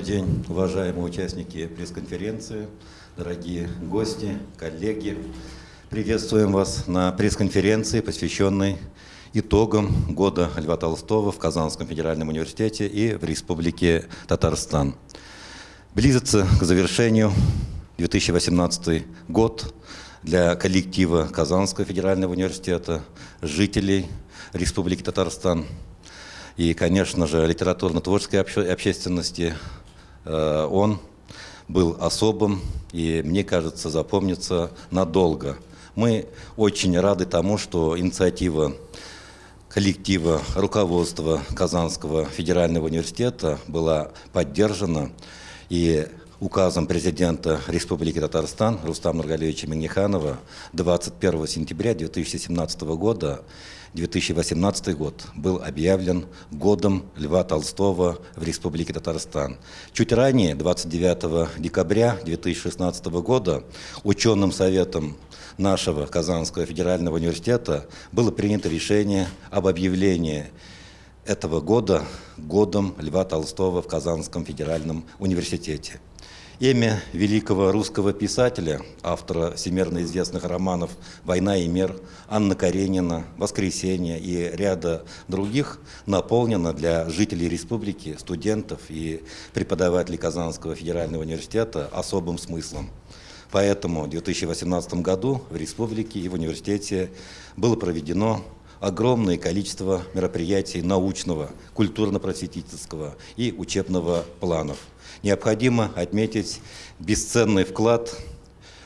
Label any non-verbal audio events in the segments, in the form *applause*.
Добрый день, уважаемые участники пресс-конференции, дорогие гости, коллеги. Приветствуем вас на пресс-конференции, посвященной итогам года Льва Толстого в Казанском федеральном университете и в Республике Татарстан. Близится к завершению 2018 год для коллектива Казанского федерального университета, жителей Республики Татарстан и, конечно же, литературно-творческой общественности. Э, он был особым и, мне кажется, запомнится надолго. Мы очень рады тому, что инициатива коллектива руководства Казанского федерального университета была поддержана и указом президента Республики Татарстан Рустама Нургалевича Миниханова 21 сентября 2017 года 2018 год был объявлен годом Льва Толстого в Республике Татарстан. Чуть ранее, 29 декабря 2016 года, ученым советом нашего Казанского федерального университета было принято решение об объявлении этого года годом Льва Толстого в Казанском федеральном университете. Имя великого русского писателя, автора всемирно известных романов «Война и мир», Анна Каренина, «Воскресенье» и ряда других наполнено для жителей республики, студентов и преподавателей Казанского федерального университета особым смыслом. Поэтому в 2018 году в республике и в университете было проведено огромное количество мероприятий научного, культурно-просветительского и учебного планов. Необходимо отметить бесценный вклад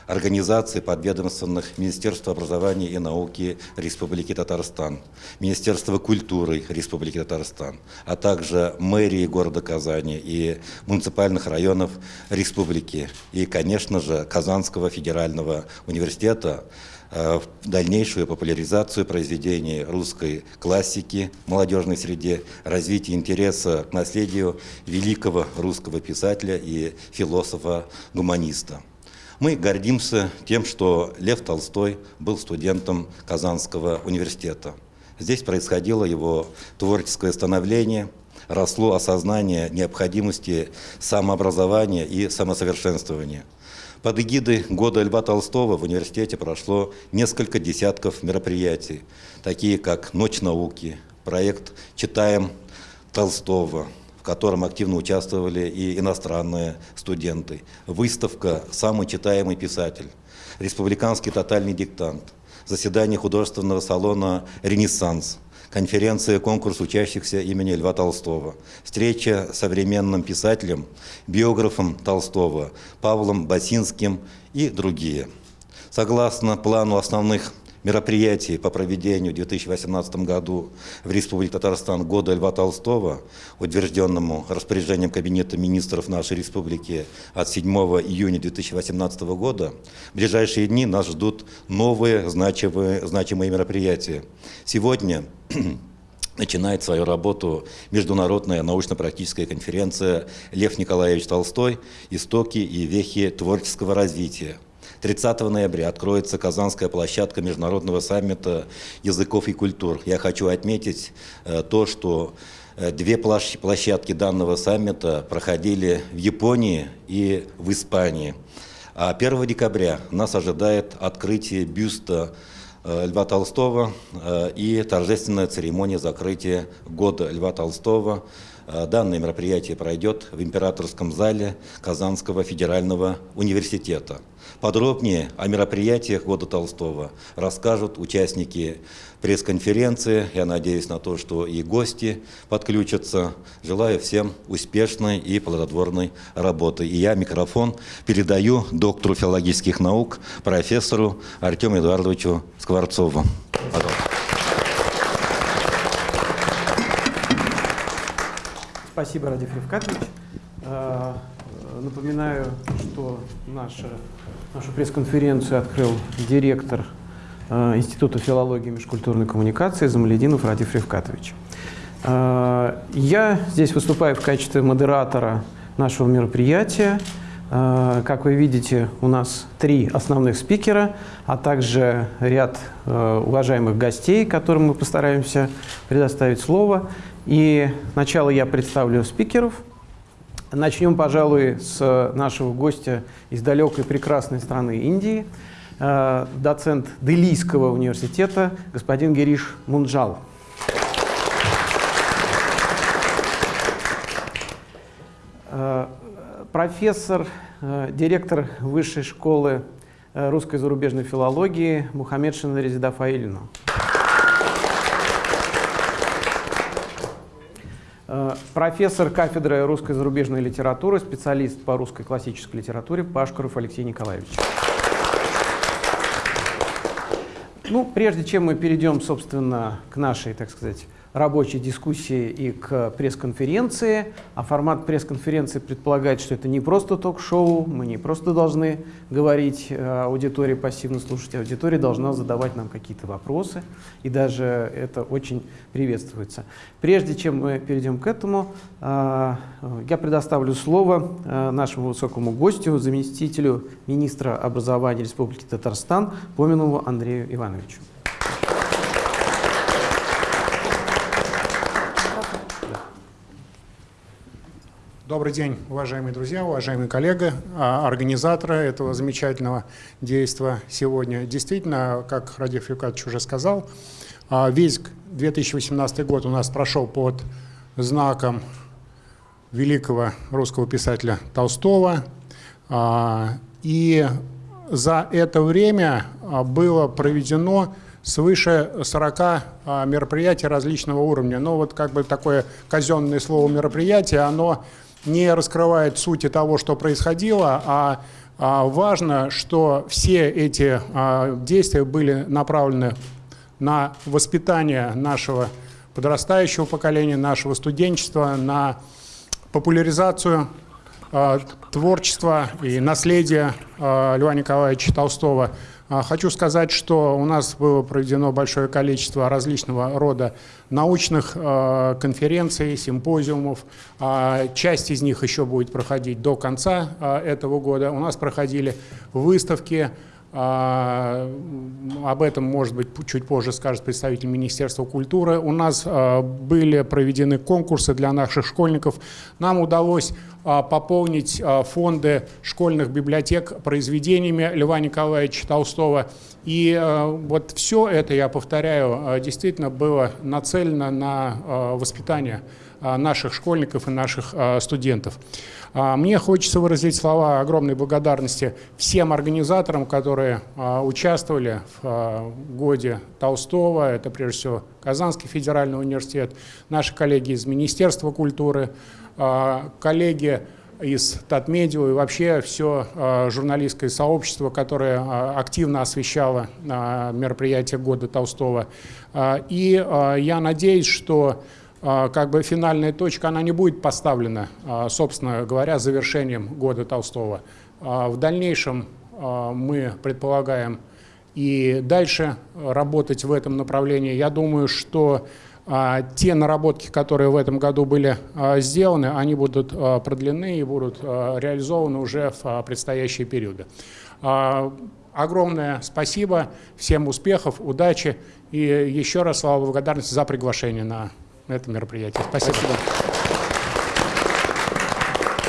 организаций подведомственных Министерства образования и науки Республики Татарстан, Министерства культуры Республики Татарстан, а также мэрии города Казани и муниципальных районов республики и, конечно же, Казанского федерального университета, в дальнейшую популяризацию произведений русской классики в молодежной среде, развитие интереса к наследию великого русского писателя и философа-гуманиста. Мы гордимся тем, что Лев Толстой был студентом Казанского университета. Здесь происходило его творческое становление, росло осознание необходимости самообразования и самосовершенствования. Под эгидой года Льва Толстого в университете прошло несколько десятков мероприятий, такие как «Ночь науки», проект «Читаем Толстого», котором активно участвовали и иностранные студенты. Выставка «Самый читаемый писатель», республиканский тотальный диктант, заседание художественного салона «Ренессанс», конференция конкурс учащихся имени Льва Толстого, встреча с современным писателем, биографом Толстого Павлом Басинским и другие. Согласно плану основных мероприятий по проведению в 2018 году в Республике Татарстан года Льва Толстого, утвержденному распоряжением Кабинета министров нашей республики от 7 июня 2018 года, в ближайшие дни нас ждут новые значимые, значимые мероприятия. Сегодня *clears throat* начинает свою работу международная научно-практическая конференция «Лев Николаевич Толстой. Истоки и вехи творческого развития», 30 ноября откроется Казанская площадка Международного саммита языков и культур. Я хочу отметить э, то, что э, две площадки данного саммита проходили в Японии и в Испании. А 1 декабря нас ожидает открытие бюста э, Льва Толстого и торжественная церемония закрытия года Льва Толстого данное мероприятие пройдет в императорском зале Казанского федерального университета. Подробнее о мероприятиях года Толстого расскажут участники пресс-конференции. Я надеюсь на то, что и гости подключатся. Желаю всем успешной и плодотворной работы. И я микрофон передаю доктору филологических наук, профессору Артему Эдуардовичу Скворцову. Пожалуйста. Спасибо, Радив Ревкатович. Э, напоминаю, что наша, нашу пресс-конференцию открыл директор э, Института филологии и межкультурной коммуникации Замалединов Радив Ревкатович. Э, я здесь выступаю в качестве модератора нашего мероприятия. Как вы видите, у нас три основных спикера, а также ряд уважаемых гостей, которым мы постараемся предоставить слово. И сначала я представлю спикеров, Начнем, пожалуй, с нашего гостя из далекой прекрасной страны Индии, э, доцент Делийского университета, господин Гириш Мунджал. Э, профессор, э, директор Высшей школы русской зарубежной филологии Мухаммед Шинаризида Фаилину. Профессор кафедры русской зарубежной литературы, специалист по русской классической литературе Пашкаров Алексей Николаевич. Ну, прежде чем мы перейдем, собственно, к нашей, так сказать, рабочей дискуссии и к пресс-конференции. А формат пресс-конференции предполагает, что это не просто ток-шоу, мы не просто должны говорить э, аудитории, пассивно слушать, аудитория должна задавать нам какие-то вопросы, и даже это очень приветствуется. Прежде чем мы перейдем к этому, э, я предоставлю слово э, нашему высокому гостю, заместителю министра образования Республики Татарстан Поминову Андрею Ивановичу. Добрый день, уважаемые друзья, уважаемые коллеги, а, организаторы этого замечательного действия сегодня. Действительно, как Радив Юкатович уже сказал, а, весь 2018 год у нас прошел под знаком великого русского писателя Толстого. А, и за это время было проведено свыше 40 мероприятий различного уровня. Но вот как бы такое казенное слово мероприятие, оно не раскрывает сути того, что происходило, а, а важно, что все эти а, действия были направлены на воспитание нашего подрастающего поколения, нашего студенчества, на популяризацию э, творчества и наследия Льва Николаевича Толстого – а, хочу сказать, что у нас было проведено большое количество различного рода научных а, конференций, симпозиумов. А, часть из них еще будет проходить до конца этого года. У нас проходили выставки, об этом, может быть, чуть позже скажет представитель Министерства культуры. У нас были проведены конкурсы для наших школьников. Нам удалось а, пополнить а, фонды школьных библиотек произведениями Льва Николаевича Толстого. И а, вот все это, я повторяю, действительно было нацелено на воспитание наших школьников и наших студентов. Мне хочется выразить слова огромной благодарности всем организаторам, которые участвовали в годе Толстого. Это прежде всего Казанский федеральный университет, наши коллеги из Министерства культуры, а, коллеги из Татмедиа и вообще все а, журналистское сообщество, которое а, активно освещало мероприятие года Толстого. И я надеюсь, что как бы финальная точка, она не будет поставлена, собственно говоря, завершением года Толстого. В дальнейшем мы предполагаем и дальше работать в этом направлении. Я думаю, что а, те наработки, которые в этом году были а, сделаны, они будут а, продлены и будут реализованы уже в предстоящие периоды. Огромное спасибо, всем успехов, удачи и еще раз слова благодарности за приглашение на это мероприятие. Спасибо. спасибо.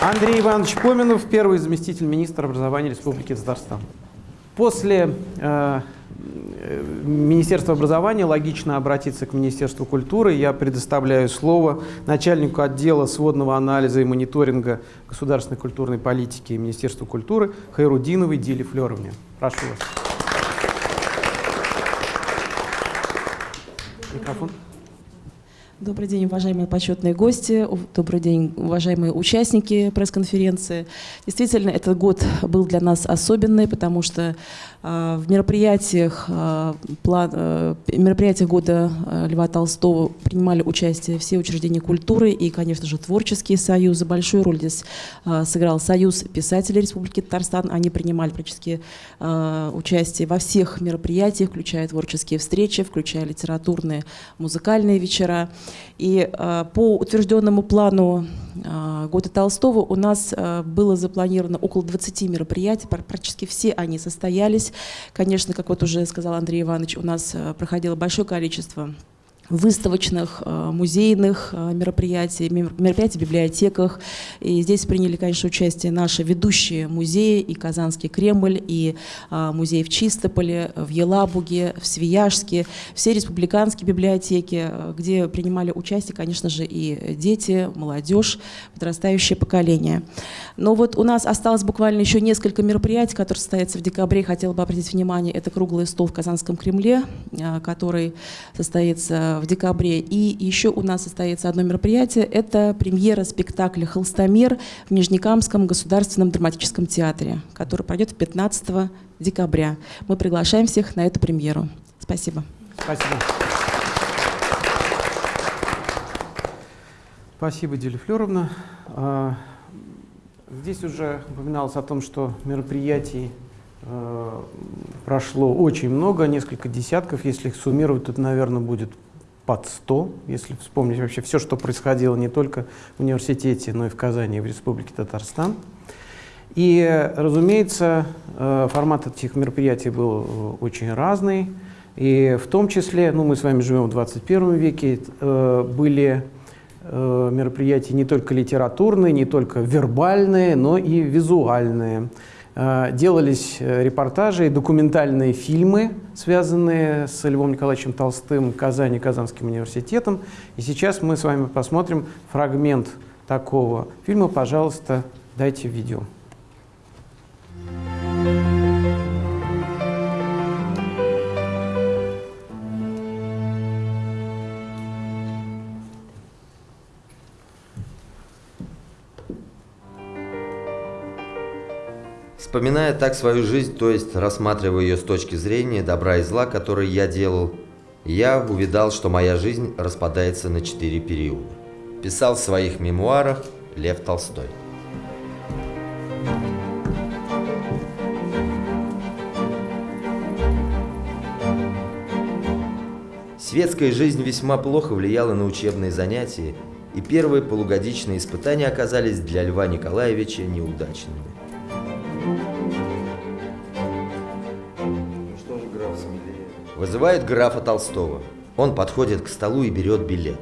Андрей Иванович Поминов, первый заместитель министра образования Республики Татарстан. После э, Министерства образования логично обратиться к Министерству культуры. Я предоставляю слово начальнику отдела сводного анализа и мониторинга государственной культурной политики Министерства культуры Хайрудиновой Диле Флеровне. Прошу вас. Микрофон. Добрый день, уважаемые почетные гости, добрый день, уважаемые участники пресс-конференции. Действительно, этот год был для нас особенный, потому что э, в мероприятиях, план, э, мероприятиях года э, Льва Толстого принимали участие все учреждения культуры и, конечно же, творческие союзы. Большую роль здесь э, сыграл Союз писателей Республики Татарстан. Они принимали практически участие во всех мероприятиях, включая творческие встречи, включая литературные, музыкальные вечера. И э, по утвержденному плану э, года Толстого у нас э, было запланировано около 20 мероприятий, практически все они состоялись. Конечно, как вот уже сказал Андрей Иванович, у нас проходило большое количество выставочных, э, музейных э, мероприятий, мероприятий в библиотеках. И здесь приняли, конечно, участие наши ведущие музеи, и Казанский Кремль, и э, музей в Чистополе, в Елабуге, в Свияжске, все республиканские библиотеки, где принимали участие, конечно же, и дети, молодежь, подрастающее поколение. Но вот у нас осталось буквально еще несколько мероприятий, которые состоятся в декабре. Хотела бы обратить внимание, это круглый стол в Казанском Кремле, который состоится в декабре. И еще у нас состоится одно мероприятие. Это премьера спектакля «Холстомер» в Нижнекамском государственном драматическом театре, который пройдет 15 декабря. Мы приглашаем всех на эту премьеру. Спасибо. Спасибо. Спасибо, Флеровна. А, здесь уже упоминалось о том, что мероприятий э, прошло очень много, несколько десятков. Если их суммировать, то, наверное, будет под 100, если вспомнить вообще все, что происходило не только в университете, но и в Казани и в Республике Татарстан. И, разумеется, э, формат этих мероприятий был э, очень разный. И в том числе, ну, мы с вами живем в 21 веке, э, были мероприятия не только литературные, не только вербальные, но и визуальные. Э, делались э, репортажи и документальные фильмы, связанные с Львом Николаевичем Толстым, Казани, Казанским университетом. И сейчас мы с вами посмотрим фрагмент такого фильма. Пожалуйста, дайте видео. Вспоминая так свою жизнь, то есть рассматривая ее с точки зрения добра и зла, которые я делал, я увидал, что моя жизнь распадается на четыре периода. Писал в своих мемуарах Лев Толстой. Светская жизнь весьма плохо влияла на учебные занятия, и первые полугодичные испытания оказались для Льва Николаевича неудачными. Вызывает графа Толстого. Он подходит к столу и берет билет.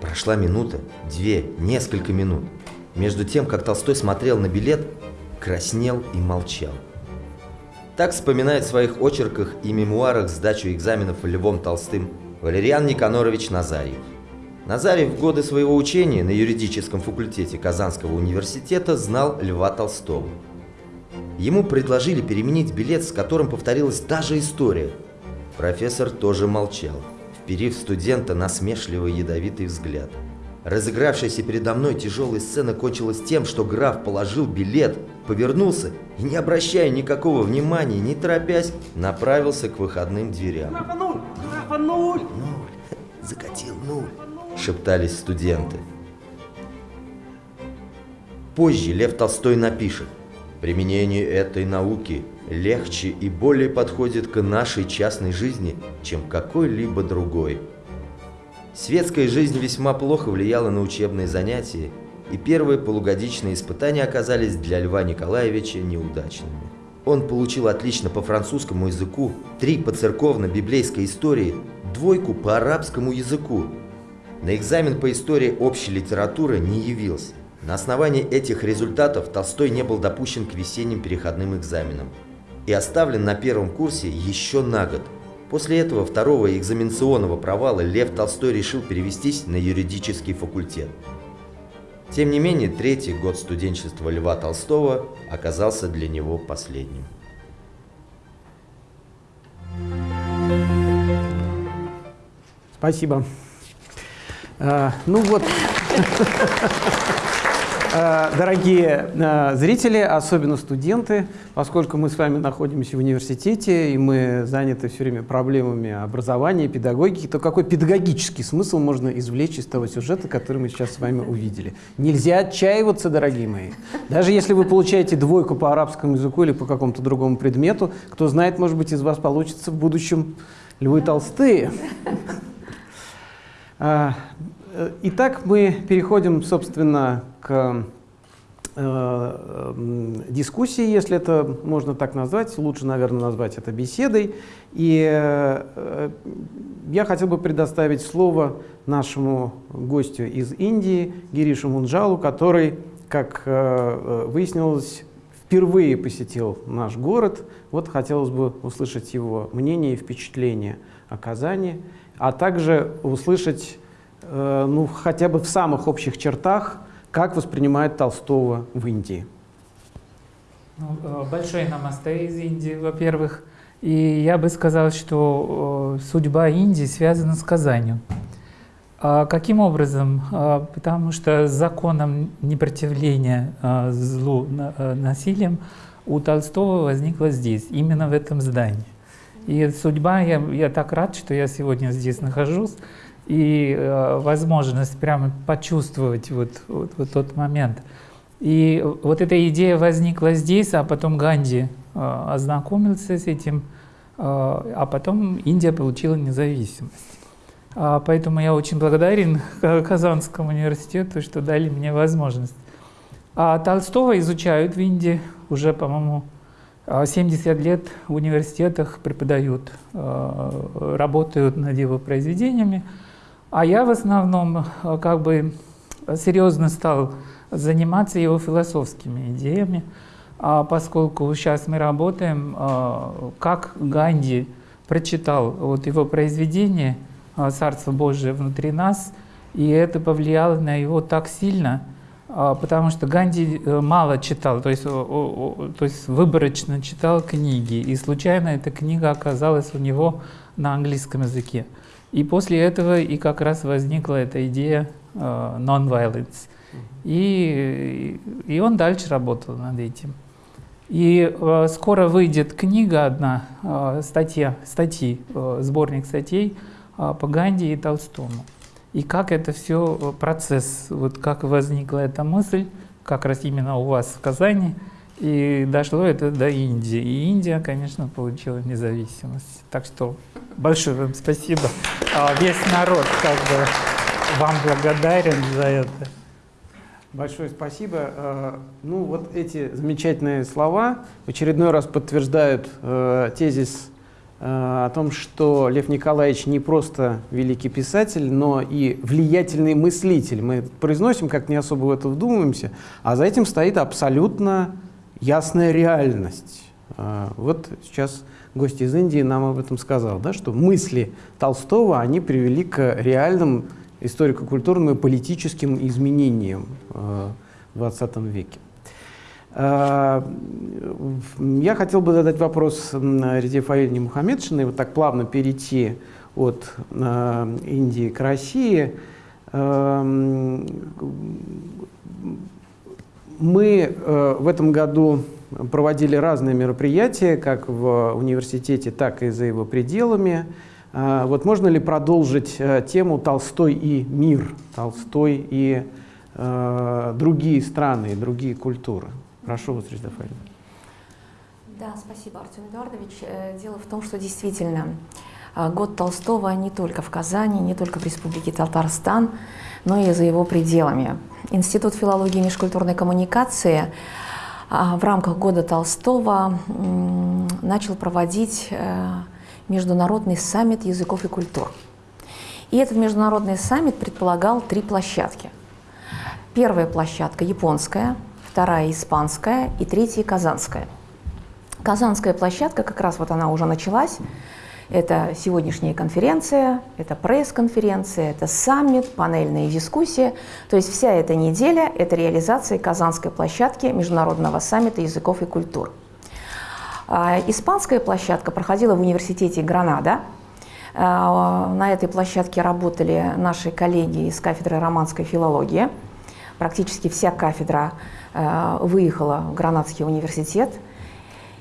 Прошла минута, две, несколько минут. Между тем, как Толстой смотрел на билет, краснел и молчал. Так вспоминает в своих очерках и мемуарах сдачу экзаменов Львом Толстым Валериан Никанорович Назарьев. Назарьев в годы своего учения на юридическом факультете Казанского университета знал Льва Толстого. Ему предложили переменить билет, с которым повторилась та же история – Профессор тоже молчал, вперив студента насмешливый ядовитый взгляд. Разыгравшаяся передо мной тяжелая сцена кончилась тем, что граф положил билет, повернулся и, не обращая никакого внимания, не торопясь, направился к выходным дверям. Графа нуль! Графа нуль! Нуль! Закатил нуль! Шептались студенты. Позже Лев Толстой напишет. Применение этой науки легче и более подходит к нашей частной жизни, чем какой-либо другой. Светская жизнь весьма плохо влияла на учебные занятия, и первые полугодичные испытания оказались для Льва Николаевича неудачными. Он получил отлично по французскому языку, три по церковно-библейской истории, двойку по арабскому языку. На экзамен по истории общей литературы не явился. На основании этих результатов Толстой не был допущен к весенним переходным экзаменам и оставлен на первом курсе еще на год. После этого второго экзаменационного провала Лев Толстой решил перевестись на юридический факультет. Тем не менее, третий год студенчества Льва Толстого оказался для него последним. Спасибо. А, ну вот. *laughs* Э, дорогие э, зрители, особенно студенты, поскольку мы с вами находимся в университете, и мы заняты все время проблемами образования, педагогики, то какой педагогический смысл можно извлечь из того сюжета, который мы сейчас с вами увидели? Нельзя отчаиваться, дорогие мои. Даже если вы получаете двойку по арабскому языку или по какому-то другому предмету, кто знает, может быть, из вас получится в будущем Львы Толстые. А, Итак, мы переходим, собственно, к э, дискуссии, если это можно так назвать, лучше, наверное, назвать это беседой. И э, я хотел бы предоставить слово нашему гостю из Индии, Гиришу Мунджалу, который, как выяснилось, впервые посетил наш город. Вот хотелось бы услышать его мнение и впечатление о Казани, а также услышать ну, хотя бы в самых общих чертах как воспринимает Толстого в Индии? Ну, э, большой намасте из Индии, во-первых. И я бы сказал, что э, судьба Индии связана с Казанью. А каким образом? А, потому что законом непротивления а, злу э, насилием у Толстого возникла здесь, именно в этом здании. И судьба, я, я так рад, что я сегодня здесь нахожусь, и э, возможность прямо почувствовать вот, вот, вот тот момент. И вот эта идея возникла здесь, а потом Ганди э, ознакомился с этим, э, а потом Индия получила независимость. А, поэтому я очень благодарен *laughs* Казанскому университету, что дали мне возможность. А Толстого изучают в Индии уже, по-моему, 70 лет в университетах преподают, э, работают над его произведениями. А я в основном э, как бы серьезно стал заниматься его философскими идеями, а поскольку сейчас мы работаем, э, как Ганди прочитал вот его произведение э, «Царство Божие внутри нас», и это повлияло на его так сильно, потому что Ганди мало читал, то есть, то есть выборочно читал книги, и случайно эта книга оказалась у него на английском языке. И после этого и как раз возникла эта идея э, non-violence. И, и он дальше работал над этим. И э, скоро выйдет книга одна, э, статья, статьи, э, сборник статей э, по Ганди и Толстому. И как это все, э, процесс, вот как возникла эта мысль, как раз именно у вас в Казани, и дошло это до Индии. И Индия, конечно, получила независимость. Так что большое вам спасибо. А весь народ как бы вам благодарен за это. Большое спасибо. А, ну вот эти замечательные слова в очередной раз подтверждают э, тезис о том, что Лев Николаевич не просто великий писатель, но и влиятельный мыслитель. Мы произносим, как не особо в это вдумываемся, а за этим стоит абсолютно ясная реальность. А, вот сейчас гость из Индии нам об этом сказал, да, что мысли Толстого, они привели к реальным историко-культурным и политическим изменениям а, в 20 веке. А, я хотел бы задать вопрос Реде Фаильне Мухаммедшиной, вот так плавно перейти от Индии к России мы э, в этом году проводили разные мероприятия, как в университете, так и за его пределами. Э, вот можно ли продолжить э, тему «Толстой и мир», «Толстой и э, другие страны, другие культуры»? Прошу вас, Резда Да, спасибо, Артем Эдуардович. Э, дело в том, что действительно э, год Толстого не только в Казани, не только в Республике Татарстан, но и за его пределами. Институт филологии и межкультурной коммуникации а, в рамках года Толстого начал проводить э, международный саммит языков и культур. И этот международный саммит предполагал три площадки. Первая площадка японская, вторая испанская и третья казанская. Казанская площадка, как раз вот она уже началась, это сегодняшняя конференция, это пресс-конференция, это саммит, панельные дискуссии. То есть вся эта неделя – это реализация Казанской площадки Международного саммита языков и культур. А, испанская площадка проходила в университете Гранада. А, на этой площадке работали наши коллеги из кафедры романской филологии. Практически вся кафедра а, выехала в Гранадский университет –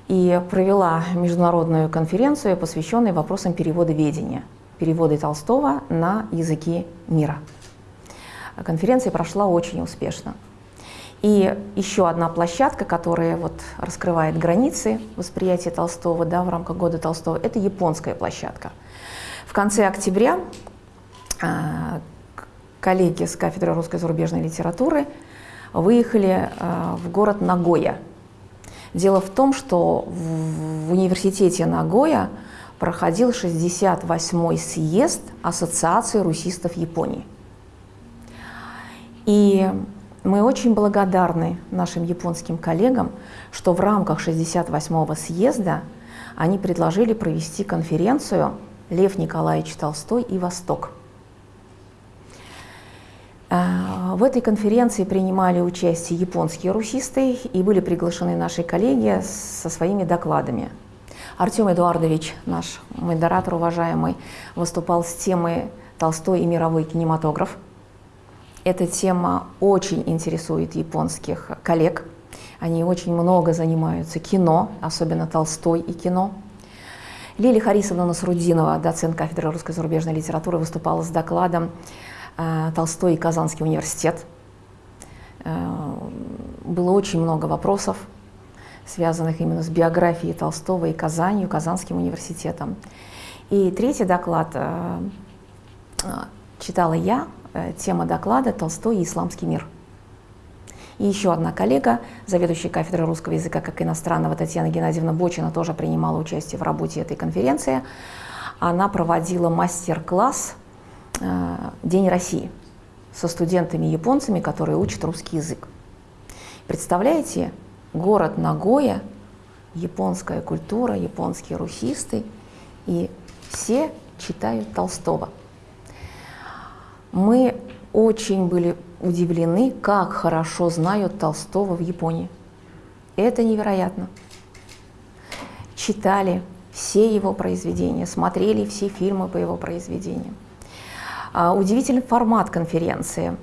и провела международную конференцию, посвященную вопросам перевода ведения, перевода Толстого на языки мира. Конференция прошла очень успешно. И еще одна площадка, которая вот раскрывает границы восприятия Толстого да, в рамках года Толстого, это японская площадка. В конце октября а, коллеги с кафедры русской зарубежной литературы выехали э, в город Нагоя. Дело в том, что в университете Нагоя проходил 68-й съезд Ассоциации русистов Японии. И мы очень благодарны нашим японским коллегам, что в рамках 68-го съезда они предложили провести конференцию «Лев Николаевич Толстой и Восток». А, в этой конференции принимали участие японские русисты и были приглашены наши коллеги со своими докладами. Артем Эдуардович, наш модератор уважаемый, выступал с темой «Толстой и мировой кинематограф». Эта тема очень интересует японских коллег. Они очень много занимаются кино, особенно Толстой и кино. Лилия Харисовна Насрудинова, доцент кафедры русской зарубежной литературы, выступала с докладом Э, Толстой и Казанский университет. Э, было очень много вопросов, связанных именно с биографией Толстого и Казанью, Казанским университетом. И третий доклад э, читала я, тема доклада «Толстой и исламский мир». И еще одна коллега, заведующая кафедрой русского языка как иностранного Татьяна Геннадьевна Бочина, тоже принимала участие в работе этой конференции. Она проводила мастер-класс Э, День России со студентами-японцами, которые учат русский язык. Представляете, город Нагоя, японская культура, японские русисты, и все читают Толстого. Мы очень были удивлены, как хорошо знают Толстого в Японии. Это невероятно. Читали все его произведения, смотрели все фильмы по его произведениям. А, удивительный формат конференции.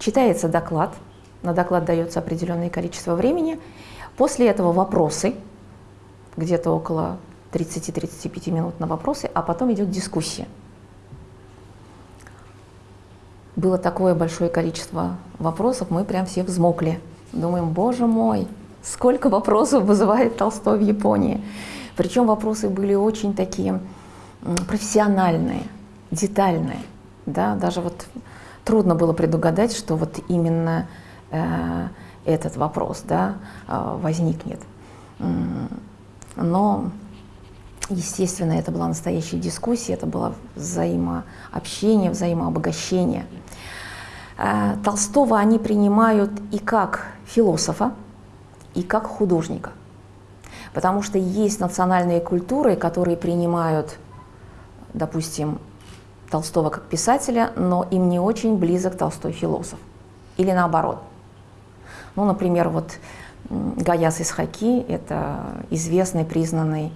Читается доклад, на доклад дается определенное количество времени. После этого вопросы, где-то около 30-35 минут на вопросы, а потом идет дискуссия. Было такое большое количество вопросов, мы прям все взмокли. Думаем, боже мой, сколько вопросов вызывает Толстой в Японии. Причем вопросы были очень такие профессиональные, детальные да, даже вот трудно было предугадать, что вот именно э, этот вопрос, да, э, возникнет. Но, естественно, это была настоящая дискуссия, это было взаимообщение, взаимообогащение. Э, Толстого они принимают и как философа, и как художника. Потому что есть национальные культуры, которые принимают, допустим, Толстого как писателя, но им не очень близок Толстой философ. Или наоборот. Ну, например, вот Гаяс Исхаки – это известный, признанный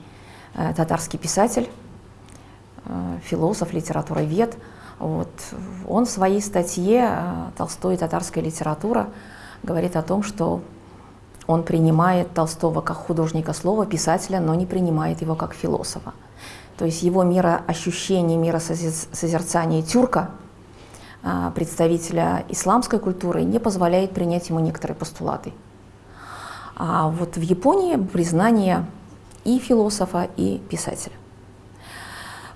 э, татарский писатель, э, философ, литературовед. Вот. Он в своей статье э, «Толстой и татарская литература» говорит о том, что он принимает Толстого как художника слова, писателя, но не принимает его как философа. То есть его мироощущение, миросозерцание тюрка, а, представителя исламской культуры, не позволяет принять ему некоторые постулаты. А вот в Японии признание и философа, и писателя.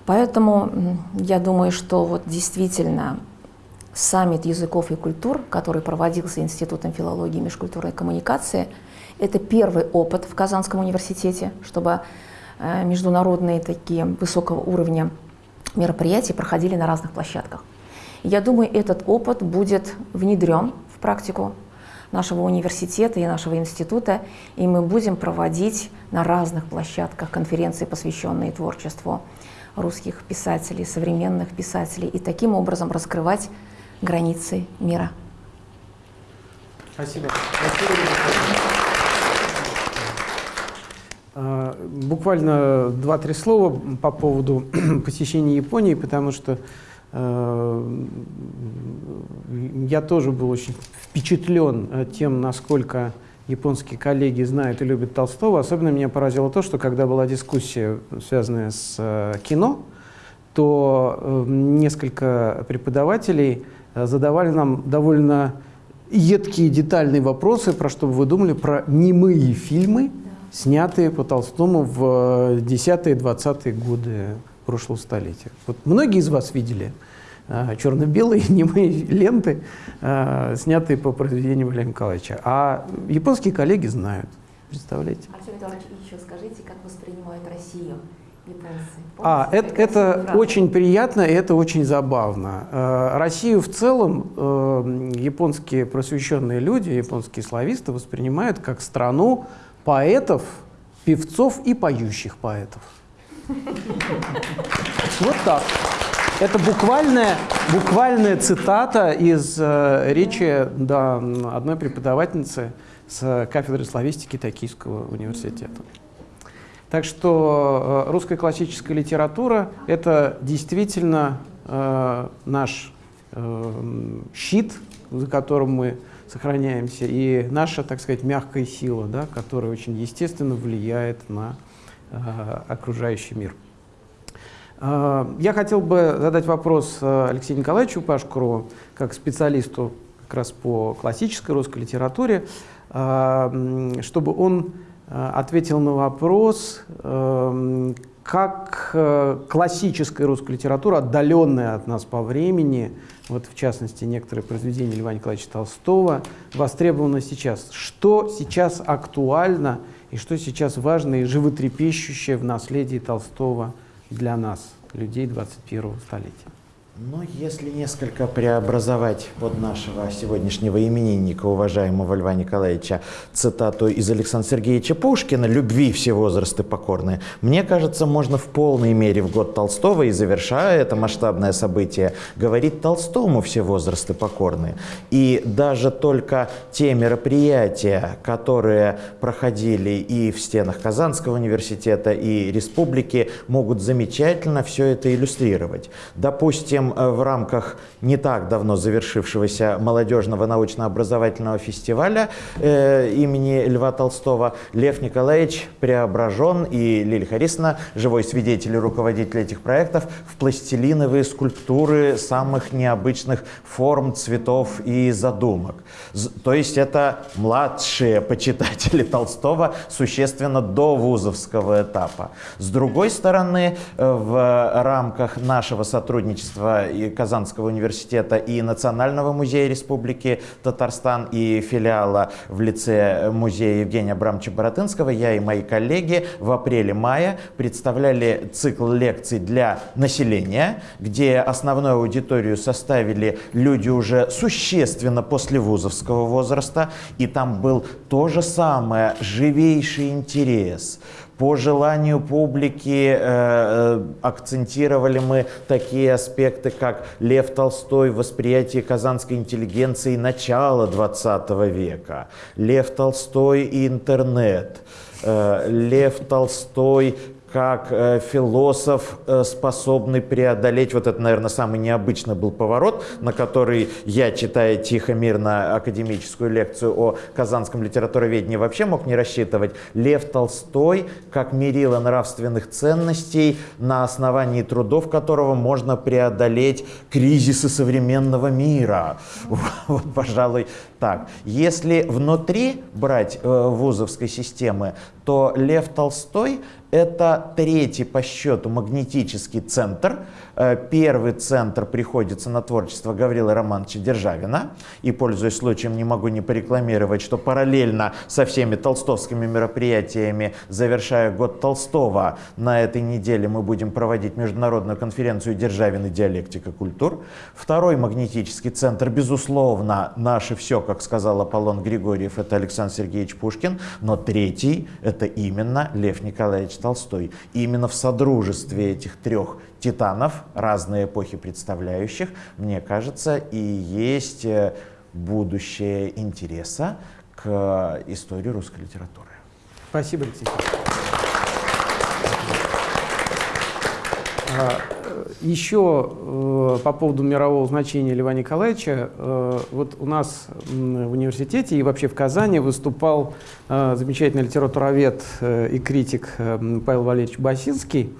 Поэтому я думаю, что вот действительно саммит языков и культур, который проводился Институтом филологии, межкультурной коммуникации, это первый опыт в Казанском университете, чтобы международные такие высокого уровня мероприятия проходили на разных площадках. Я думаю, этот опыт будет внедрен в практику нашего университета и нашего института, и мы будем проводить на разных площадках конференции, посвященные творчеству русских писателей, современных писателей, и таким образом раскрывать границы мира. Спасибо. Спасибо. А, буквально два-три слова по поводу *clears throat* посещения Японии, потому что э, я тоже был очень впечатлен э, тем, насколько японские коллеги знают и любят Толстого. Особенно меня поразило то, что когда была дискуссия, связанная с э, кино, то несколько преподавателей задавали нам довольно едкие детальные вопросы, про что вы думали, про немые фильмы, снятые по Толстому в 10-20-е годы прошлого столетия. Вот многие из вас видели э, черно-белые *laughs* немые ленты, э, снятые по произведению Владимира Николаевича. А японские коллеги знают. Представляете? Артем Эдуардович, еще скажите, как воспринимают Россию японцы? А, это, это очень приятно и это очень забавно. Э, Россию в целом э, японские просвещенные люди, японские слависты воспринимают как страну поэтов, певцов и поющих поэтов. Вот так. Это буквальная, буквальная цитата из э, речи да, одной преподавательницы с кафедры славистики Токийского университета. Так что э, русская классическая литература — это действительно э, наш э, щит, за которым мы сохраняемся, и наша, так сказать, мягкая сила, да, которая очень естественно влияет на э, окружающий мир. Э, Я хотел бы задать вопрос э, Алексею Николаевичу Пашкуру, как специалисту как раз по классической русской литературе, э, чтобы он э, ответил на вопрос, э, как э, классическая русская литература, отдаленная от нас по времени, вот в частности некоторые произведения Льва Николаевича Толстого, востребована сейчас. Что сейчас актуально и что сейчас важно и животрепещущее в наследии Толстого для нас, людей 21 столетия? Ну, если несколько преобразовать под нашего сегодняшнего именинника, уважаемого Льва Николаевича, цитату из Александра Сергеевича Пушкина «Любви все возрасты покорны», мне кажется, можно в полной мере в год Толстого и завершая это масштабное событие, говорить Толстому все возрасты покорны. И даже только те мероприятия, которые проходили и в стенах Казанского университета, и республики, могут замечательно все это иллюстрировать. Допустим, э, в рамках не так давно завершившегося молодежного научно-образовательного фестиваля э, имени Льва Толстого Лев Николаевич преображен и Лилия Харисовна, живой свидетель и руководитель этих проектов, в пластилиновые скульптуры самых необычных форм, цветов и задумок. То есть это младшие почитатели *laughs* Толстого существенно до вузовского этапа. С другой стороны, э, в рамках нашего сотрудничества и Казанского университета и Национального музея Республики Татарстан и филиала в лице музея Евгения Абрамовича Боротынского, я и мои коллеги в апреле-мае представляли цикл лекций для населения, где основную аудиторию составили люди уже существенно после вузовского возраста, и там был то же самое, живейший интерес. По желанию публики э, э, акцентировали мы такие аспекты, как Лев Толстой в восприятии казанской интеллигенции начала 20 века, Лев Толстой и интернет, э, Лев Толстой как э, философ, э, способный преодолеть, вот это, наверное, самый необычный был поворот, на который я, читая тихо-мирно академическую лекцию о казанском литературоведении, вообще мог не рассчитывать. Лев Толстой как мерило нравственных ценностей, на основании трудов которого можно преодолеть кризисы современного мира. *laughs* Вот, пожалуй, так. Если внутри брать э, вузовской системы, то Лев Толстой это третий по счету магнетический центр. Э, Первый центр приходится на творчество Гаврила Романовича Державина. И, пользуясь случаем, не могу не порекламировать, что параллельно со всеми толстовскими мероприятиями, завершая год Толстого, на этой неделе мы будем проводить международную конференцию «Державин и диалектика культур». Второй магнетический центр, безусловно, наше все, как сказал Аполлон Григорьев, это Александр Сергеевич Пушкин. Но третий – это именно Лев Николаевич Толстой. Именно в содружестве этих трех титанов, разные эпохи представляющих, мне кажется, и есть э, будущее интереса к истории русской литературы. Спасибо, Алексей. Еще э, по поводу мирового значения Льва Николаевича, э, вот у нас в университете и вообще в Казани выступал э, замечательный литературовед и критик Павел Валерьевич Басинский.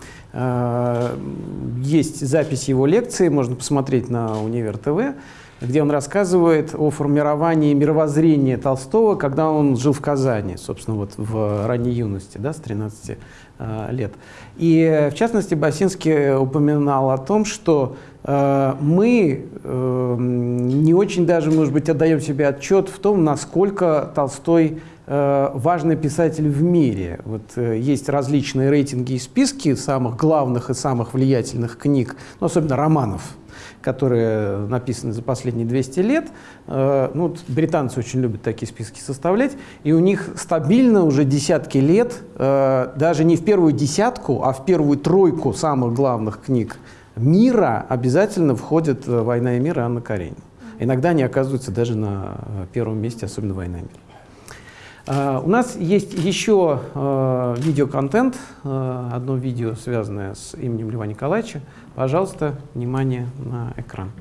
Есть запись его лекции, можно посмотреть на Универ ТВ. Где он рассказывает о формировании мировоззрения Толстого, когда он жил в Казани, собственно, вот в ранней юности, да, с 13 э, лет. И, в частности, Басинский упоминал о том, что э, мы э, не очень даже, может быть, отдаем себе отчет в том, насколько Толстой э, важный писатель в мире. Вот э, есть различные рейтинги и списки самых главных и самых влиятельных книг, ну, особенно романов которые написаны за последние 200 лет. Э, ну, вот британцы очень любят такие списки составлять, и у них стабильно уже десятки лет, э, даже не в первую десятку, а в первую тройку самых главных книг мира обязательно входит э, «Война и мир» и Анна Каренина. Иногда они оказываются даже на первом месте, особенно «Война и мир». У нас есть еще uh, видеоконтент, uh, одно видео, связанное с именем Льва Николаевича. Пожалуйста, внимание на экран.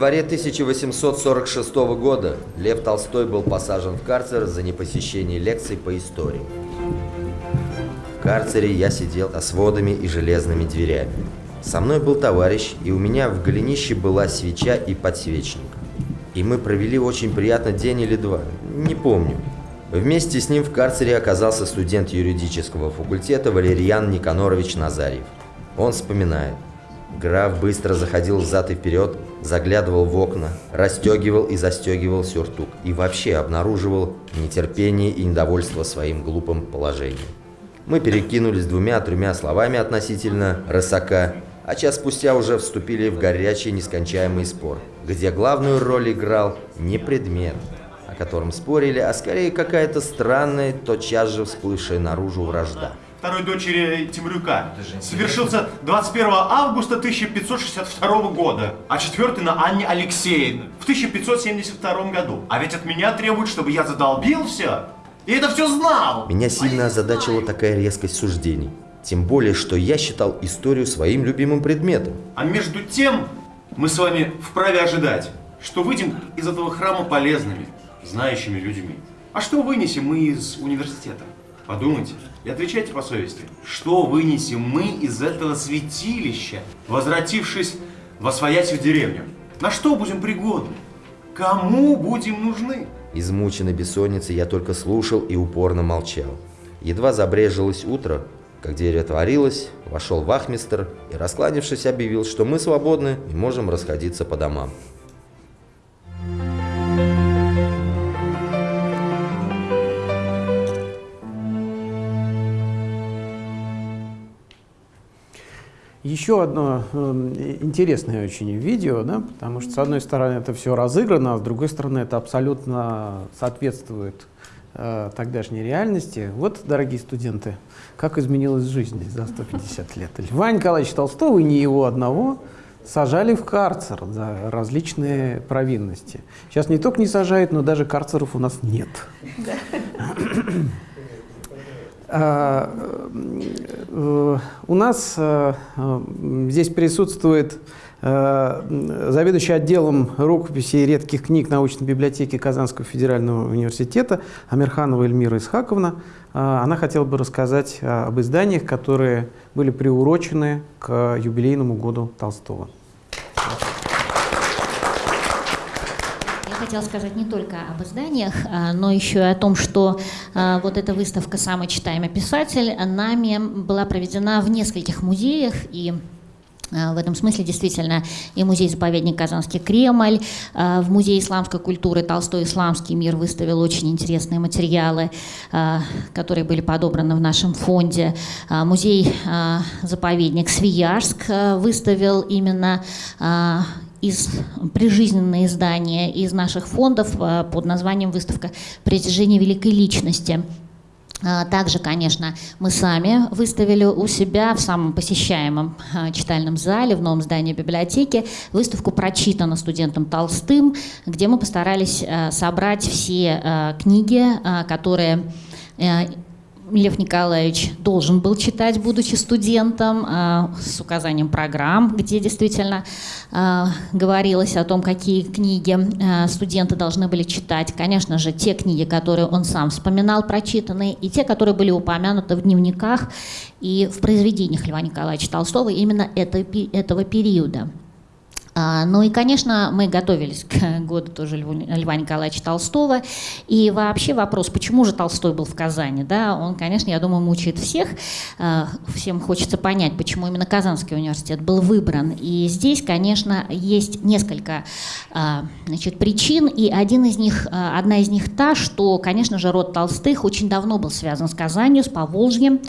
Январе 1846 года Лев Толстой был посажен в карцер за непосещение лекций по истории. В карцере я сидел со сводами и железными дверями. Со мной был товарищ, и у меня в голенище была свеча и подсвечник. И мы провели очень приятно день или два, не помню. Вместе с ним в карцере оказался студент юридического факультета Валерьян Никанорович Назарьев. Он вспоминает. Граф быстро заходил взад и вперед, заглядывал в окна, расстегивал и застегивал сюртук и вообще обнаруживал нетерпение и недовольство своим глупым положением. Мы перекинулись двумя-тремя словами относительно рысака, а час спустя уже вступили в горячий нескончаемый спор, где главную роль играл не предмет, о котором спорили, а скорее какая-то странная, тотчас же всплывшая наружу вражда второй дочери Темрюка, совершился 21 августа 1562 года, а четвертый на Анне Алексеевне в 1572 году. А ведь от меня требуют, чтобы я задолбил все. И это все знал. Меня сильно озадачила такая резкость суждений. Тем более, что я считал историю своим любимым предметом. А между тем, мы с вами вправе ожидать, что выйдем из этого храма полезными, знающими людьми. А что вынесем мы из университета? Подумайте и отвечайте по совести. Что вынесем мы из этого святилища, возвратившись во своясь в деревню? На что будем пригодны? Кому будем нужны? Измученный бессонницей я только слушал и упорно молчал. Едва забрежилось утро, как дверь отворилась, вошел вахмистр и, раскланившись, объявил, что мы свободны и можем расходиться по домам. Еще одно э, интересное очень видео, да, потому что, с одной стороны, это все разыграно, а с другой стороны, это абсолютно соответствует э, тогдашней реальности. Вот, дорогие студенты, как изменилась жизнь за 150 лет. Льва Николаевича Толстого и не его одного сажали в карцер за различные провинности. Сейчас не только не сажают, но даже карцеров у нас нет. *clears throat* А, э, у нас э, здесь присутствует э, заведующий отделом рукописей и редких книг научной библиотеки Казанского федерального университета Амирханова Эльмира Исхаковна. Она хотела бы рассказать об изданиях, которые были приурочены к юбилейному году Толстого. Хотела сказать не только об изданиях, а, но еще и о том, что а, вот эта выставка «Самый читаемый писатель» нами была проведена в нескольких музеях, и а, в этом смысле действительно и музей-заповедник Казанский Кремль, в Музее исламской культуры Толстой исламский мир выставил очень интересные материалы, которые были подобраны в нашем фонде. Музей-заповедник Свияжск выставил именно из прижизненные издания из наших фондов э, под названием «Выставка притяжения великой личности». А, также, конечно, мы сами выставили у себя в самом посещаемом э, читальном зале, в новом здании библиотеки, выставку «Прочитано студентом Толстым», где мы постарались э, собрать все книги, которые Лев Николаевич должен был читать, будучи студентом, а, с указанием программ, где действительно а, говорилось о том, какие книги а, студенты должны были читать. Конечно же, те книги, которые он сам вспоминал, прочитанные, и те, которые были упомянуты в дневниках и в произведениях Льва Николаевича Толстого именно этого периода. А, ну и, конечно, мы готовились к году тоже Льва Николаевича Толстого. И вообще вопрос, почему же Толстой был в Казани, да, он, конечно, я думаю, мучает всех. А, всем хочется понять, почему именно Казанский университет был выбран. И здесь, конечно, есть несколько а, значит, причин. И один из них, одна из них та, что, конечно же, род Толстых очень давно был связан с Казанью, с Поволжьем.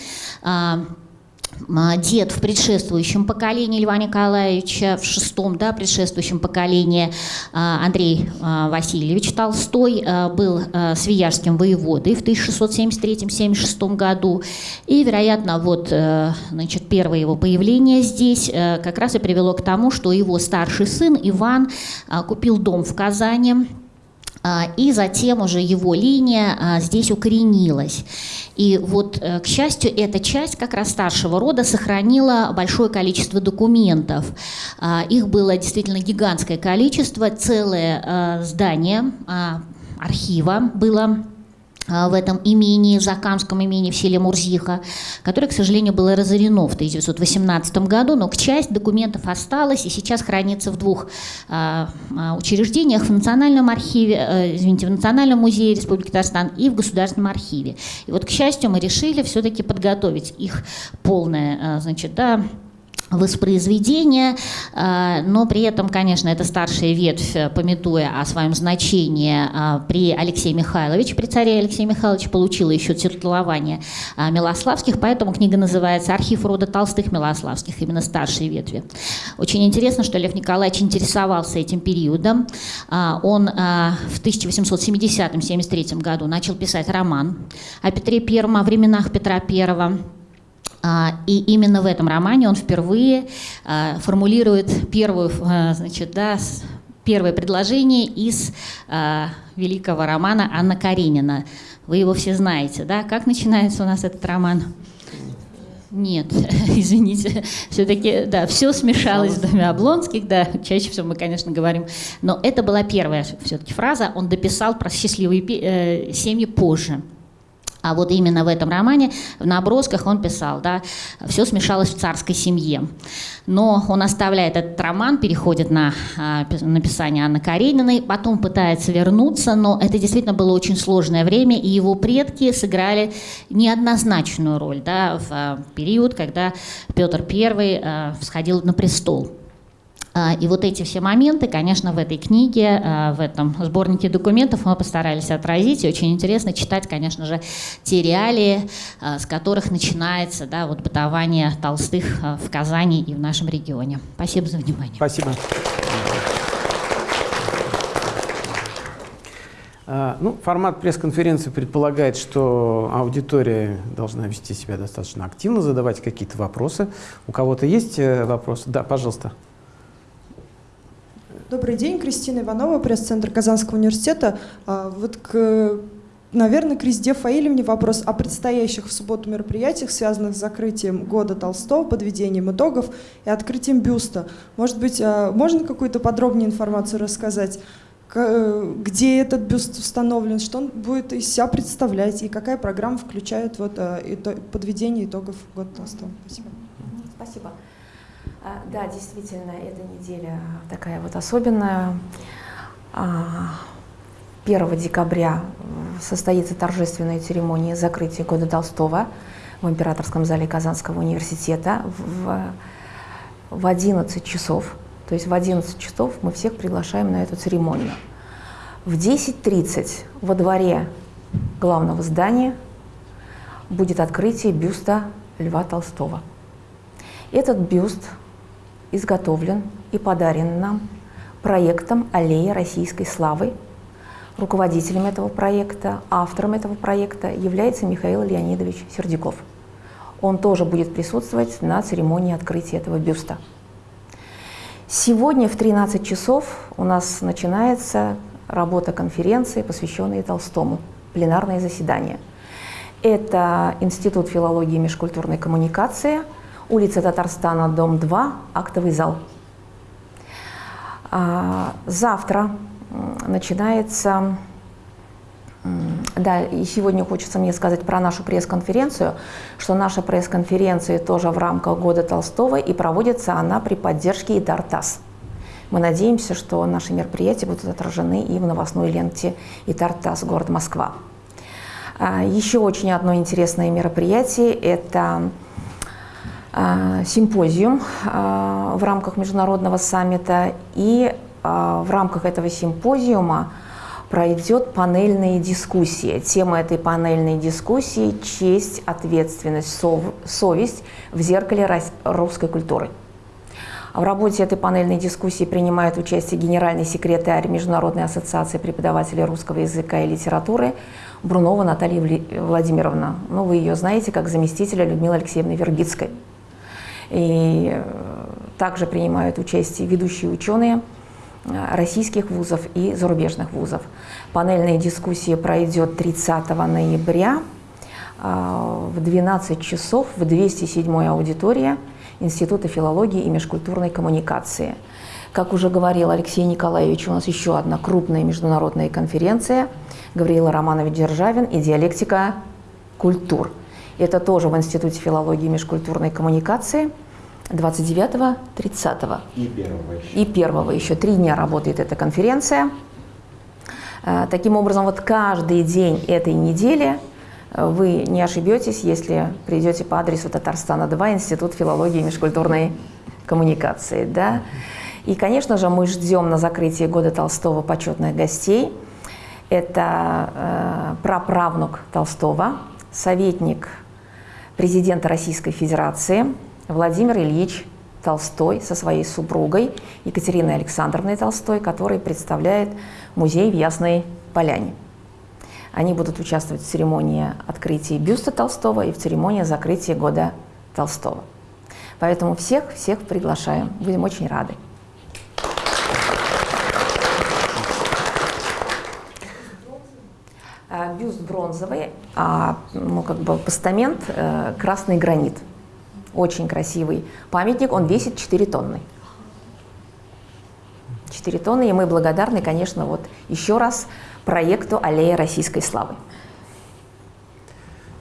А, дед в предшествующем поколении Льва Николаевича, в шестом да, предшествующем поколении а, Андрей а, Васильевич Толстой был свияжским воеводой в 1673-76 году. И, вероятно, вот, э, значит, первое его появление здесь э, как раз и привело к тому, что его старший сын Иван купил дом в Казани, и затем уже его линия здесь укоренилась. И вот, э, к счастью, эта часть как раз старшего рода сохранила большое количество документов. А, их было действительно гигантское количество, целое э, здание а, архива было а, в этом имении, Закамском имении в селе Мурзиха, которое, к сожалению, было разорено в 1918 году, но часть документов осталась и сейчас хранится в двух а, а, учреждениях, в Национальном архиве, а, извините, в Национальном музее Республики Татарстан и в Государственном архиве. И вот, к счастью, мы решили все-таки подготовить их полное, а, значит, да, воспроизведения, а, но при этом, конечно, это старшая ветвь, пометуя о своем значении а, при Алексее Михайловиче, при царе Алексее Михайловиче, получила еще титулование Милославских, поэтому книга называется «Архив рода Толстых Милославских», именно старшие ветви. Очень интересно, что Лев Николаевич интересовался этим периодом. Он в 1870-73 году начал писать роман о Петре I, о временах Петра а, и именно в этом романе он впервые а, формулирует первую, а, значит, да, первое предложение из великого романа Анна Каренина. Вы его все знаете, да? Как начинается у нас этот роман? Нет, *laughs* извините, все-таки, да, все смешалось в доме Облонских, да, чаще всего мы, конечно, говорим, но это была первая все-таки фраза, он дописал про счастливые э, семьи позже. А вот именно в этом романе, в набросках он писал, да, все смешалось в царской семье. Но он оставляет этот роман, переходит на а, написание Анны Карениной, потом пытается вернуться, но это действительно было очень сложное время, и его предки сыграли неоднозначную роль да, в а, период, когда Петр I а, всходил на престол. А, и вот эти все моменты, конечно, в этой книге, а, в этом сборнике документов мы постарались отразить. И очень интересно читать, конечно же, те реалии, а, с которых начинается да, вот бытование Толстых в Казани и в нашем регионе. Спасибо за внимание. Спасибо. Ну, формат пресс-конференции предполагает, что аудитория должна вести себя достаточно активно, задавать какие-то вопросы. У кого-то есть э, вопросы? Да, пожалуйста. Добрый день, Кристина Иванова, пресс-центр Казанского университета. А, вот к Наверное, к Резде Фаилевне вопрос о предстоящих в субботу мероприятиях, связанных с закрытием года Толстого, подведением итогов и открытием бюста. Может быть, а, можно какую-то подробнее информацию рассказать? где этот бюст установлен, что он будет из себя представлять и какая программа включает вот, а, подведение итогов года Толстого. Спасибо. Спасибо. А, да, действительно, эта неделя такая вот особенная. 1 а, декабря состоится торжественная церемония закрытия года Толстого в Императорском зале Казанского университета в, в 11 часов. То есть в 11 часов мы всех приглашаем на эту церемонию. В 10.30 во дворе главного здания будет открытие бюста Льва Толстого. Этот бюст изготовлен и подарен нам проектом «Аллея российской славы». Руководителем этого проекта, автором этого проекта является Михаил Леонидович Сердюков. Он тоже будет присутствовать на церемонии открытия этого бюста. Сегодня в 13 часов у нас начинается работа конференции, посвященной Толстому, пленарное заседание. Это Институт филологии и межкультурной коммуникации, улица Татарстана, дом 2, актовый зал. А, завтра начинается да, и сегодня хочется мне сказать про нашу пресс-конференцию, что наша пресс-конференция тоже в рамках года Толстого, и проводится она при поддержке ИТАРТАС. Мы надеемся, что наши мероприятия будут отражены и в новостной ленте ИТАРТАС, город Москва. А, еще очень одно интересное мероприятие – это симпозиум а, в рамках международного саммита. И в рамках этого симпозиума пройдет панельная дискуссия. Тема этой панельной дискуссии – честь, ответственность, сов, совесть в зеркале русской культуры. В работе этой панельной дискуссии принимает участие генеральный секретарь Международной ассоциации преподавателей русского языка и литературы Брунова Наталья Владимировна. Ну, вы ее знаете как заместителя Людмилы Алексеевны Вергицкой. И э, также принимают участие ведущие ученые – Э, российских вузов и зарубежных вузов. Панельная дискуссия пройдет 30 ноября э, в 12 часов в 207 аудитории Института филологии и межкультурной коммуникации. Как уже говорил Алексей Николаевич, у нас еще одна крупная международная конференция Гавриила Романович Державин и диалектика культур. Это тоже в Институте филологии и межкультурной коммуникации – 29, 30. И первого еще. И первого еще. Три дня работает эта конференция. Э, таким образом, вот каждый день этой недели э, вы не ошибетесь, если придете по адресу Татарстана 2, Институт филологии и межкультурной коммуникации. Да? И, конечно же, мы ждем на закрытии года Толстого почетных гостей. Это э, праправнук Толстого, советник президента Российской Федерации, Владимир Ильич Толстой со своей супругой Екатериной Александровной Толстой, который представляет музей в Ясной Поляне. Они будут участвовать в церемонии открытия бюста Толстого и в церемонии закрытия года Толстого. Поэтому всех-всех приглашаем. Будем очень рады. А, бюст бронзовый, а, ну, как бы постамент э, красный гранит – очень красивый памятник, он весит 4 тонны. 4 тонны, и мы благодарны, конечно, вот еще раз проекту «Аллея российской славы».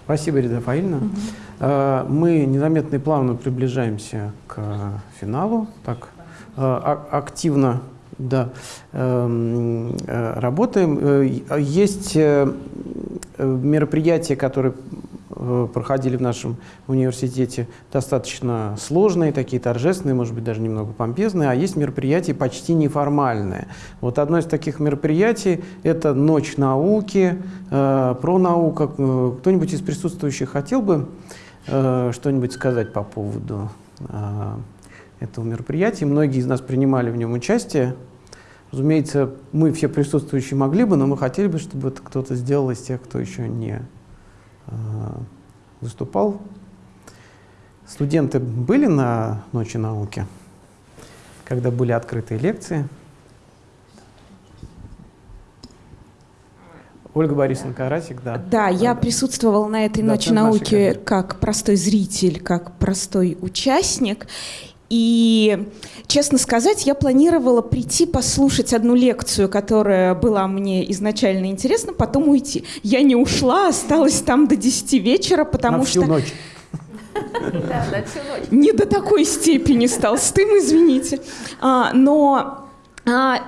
Спасибо, Рида Фаильевна. Угу. Мы незаметно и плавно приближаемся к финалу. Так, э, активно да, эм, э, работаем. Есть мероприятия, которые Э, проходили в нашем университете, достаточно сложные, такие торжественные, может быть, даже немного помпезные, а есть мероприятия почти неформальные. Вот одно из таких мероприятий – это «Ночь науки», э, про науку. Э, кто-нибудь из присутствующих хотел бы э, что-нибудь сказать по поводу э, этого мероприятия? Многие из нас принимали в нем участие. Разумеется, мы все присутствующие могли бы, но мы хотели бы, чтобы это кто-то сделал из тех, кто еще не Э, выступал. Студенты были на Ночи науки, когда были открытые лекции. Ольга Борисовна Карасик, да. Да, я присутствовала на этой да, Ночи науки как простой зритель, как простой участник. И, честно сказать, я планировала прийти послушать одну лекцию, которая была мне изначально интересна, потом уйти. Я не ушла, осталась там до 10 вечера, потому На всю что... ночь. Не до такой степени с Толстым, извините. А, но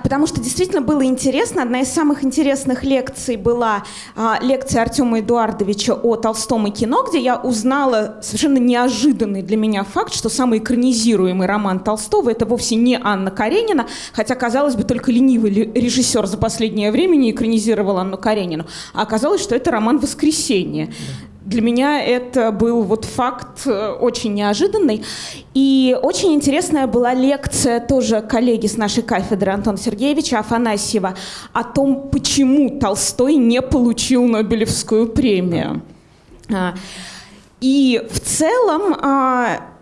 потому что действительно было интересно. Одна из самых интересных лекций была а, лекция Артема Эдуардовича о Толстом и кино, где я узнала совершенно неожиданный для меня факт, что самый экранизируемый роман Толстого это вовсе не Анна Каренина, хотя, казалось бы, только ленивый режиссер за последнее время не экранизировал Анну Каренину, а оказалось, что это роман «Воскресенье». Для меня это был вот факт э, очень неожиданный. И очень интересная была лекция тоже коллеги с нашей кафедры Антона Сергеевича Афанасьева о том, почему Толстой не получил Нобелевскую премию. А, и в целом а,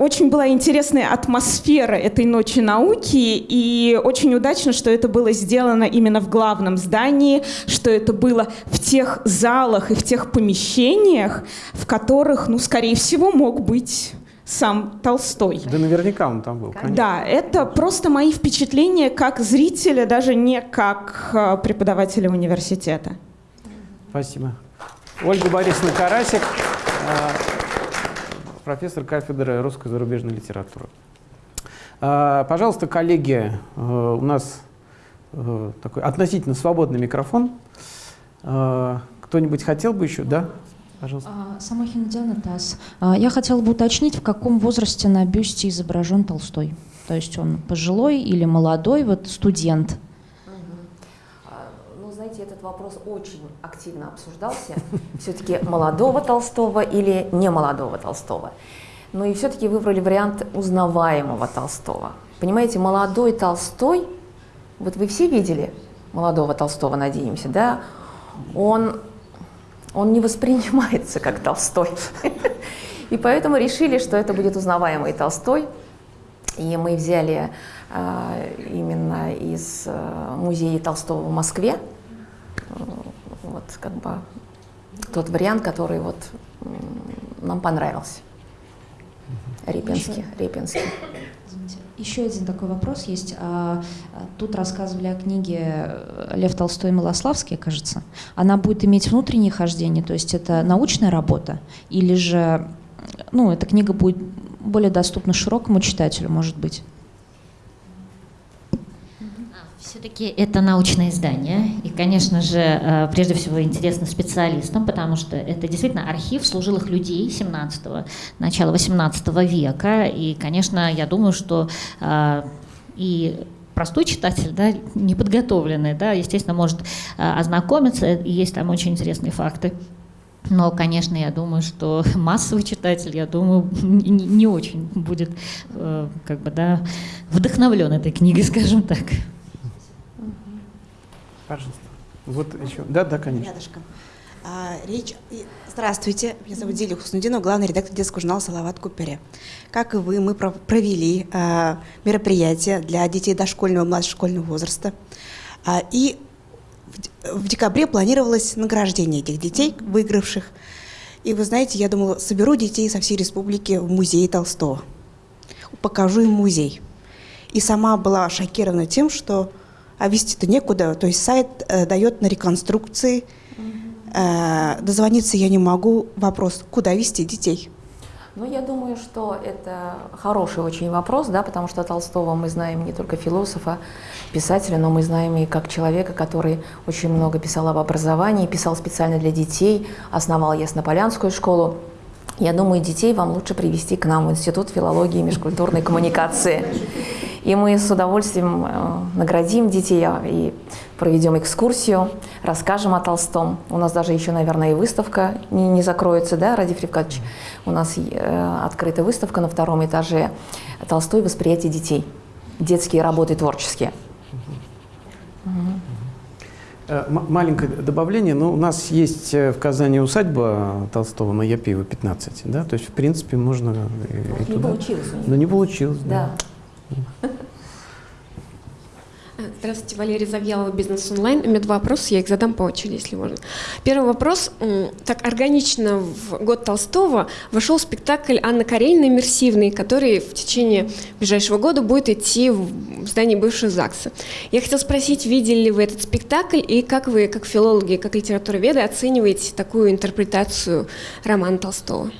очень была интересная атмосфера этой ночи науки, и очень удачно, что это было сделано именно в главном здании, что это было в тех залах и в тех помещениях, в которых, ну, скорее всего, мог быть сам Толстой. Да наверняка он там был. Конечно. Да, это просто мои впечатления как зрителя, даже не как э, преподавателя университета. Спасибо. Ольга Борисовна Карасик, э, профессор кафедры русской зарубежной литературы. Э, пожалуйста, коллеги, у нас такой относительно свободный микрофон. Кто-нибудь хотел бы еще? Да? Пожалуйста. Самохина Диана ТАСС. А, я хотела бы уточнить, в каком возрасте на бюсте изображен Толстой. То есть он пожилой или молодой, вот студент? Этот вопрос очень активно обсуждался. Все-таки молодого Толстого или не молодого Толстого. Ну и все-таки выбрали вариант узнаваемого Толстого. Понимаете, молодой Толстой, вот вы все видели молодого Толстого, надеемся, да? Он он не воспринимается как Толстой. И поэтому решили, что это будет узнаваемый Толстой. И мы взяли э, именно из э, музея Толстого в Москве вот как бы тот вариант, который вот нам понравился. Репинский, Репинский. Еще один такой вопрос есть. А, тут рассказывали о книге э, Лев Толстой и Малославский, кажется. Она будет иметь внутреннее хождение, то есть это научная работа, или же ну, эта книга будет более доступна широкому читателю, может быть? Все-таки это научное издание, и, конечно же, э, прежде всего интересно специалистам, потому что это действительно архив служилых людей 17-го, начала 18 века, и, конечно, я думаю, что э, и простой читатель, да, неподготовленный, да, естественно, может э, ознакомиться, и есть там очень интересные факты. Но, конечно, я думаю, что *laughs* массовый читатель, я думаю, *laughs* не очень будет как бы, да, вдохновлен этой книгой, скажем так. Пожалуйста. Вот еще. Да, да, конечно. Рядышком. А, речь... Здравствуйте, меня зовут Дилия Хуснудинова, главный редактор детского журнала «Салават Купере». Как и вы, мы провели а, мероприятие для детей дошкольного и младшешкольного возраста. А, и в, в декабре планировалось награждение этих детей, выигравших. И вы знаете, я думала, соберу детей со всей республики в музей Толстого. Покажу им музей. И сама была шокирована тем, что а вести-то некуда. То есть сайт э, дает на реконструкции. Э, дозвониться я не могу. Вопрос, куда вести детей? Ну, я думаю, что это хороший очень вопрос, да, потому что Толстого мы знаем не только философа, писателя, но мы знаем и как человека, который очень много писал об образовании, писал специально для детей, основал Яснополянскую школу. Я думаю, детей вам лучше привести к нам в Институт филологии и межкультурной коммуникации. И мы с удовольствием э, наградим детей а, и проведем экскурсию, расскажем о Толстом. У нас даже еще, наверное, и выставка не, не закроется, да, Ради Фривкадович? У нас э, открыта выставка на втором этаже «Толстой. Восприятие детей». Детские работы творческие. Э, маленькое добавление. Ну, у нас есть в Казани усадьба Толстого на Япиева 15. Да? То есть, в принципе, можно и, и не получилось у них. Но не получилось, да. да. Здравствуйте, Валерия Завьялова, Бизнес онлайн. У меня два вопроса, я их задам по очереди, если можно. Первый вопрос. Так органично в год Толстого вошел спектакль Анны Карениной «Иммерсивный», который в течение ближайшего года будет идти в здании бывшего ЗАГСа. Я хотела спросить, видели ли вы этот спектакль и как вы, как филологи, как литературоведы, оцениваете такую интерпретацию романа Толстого?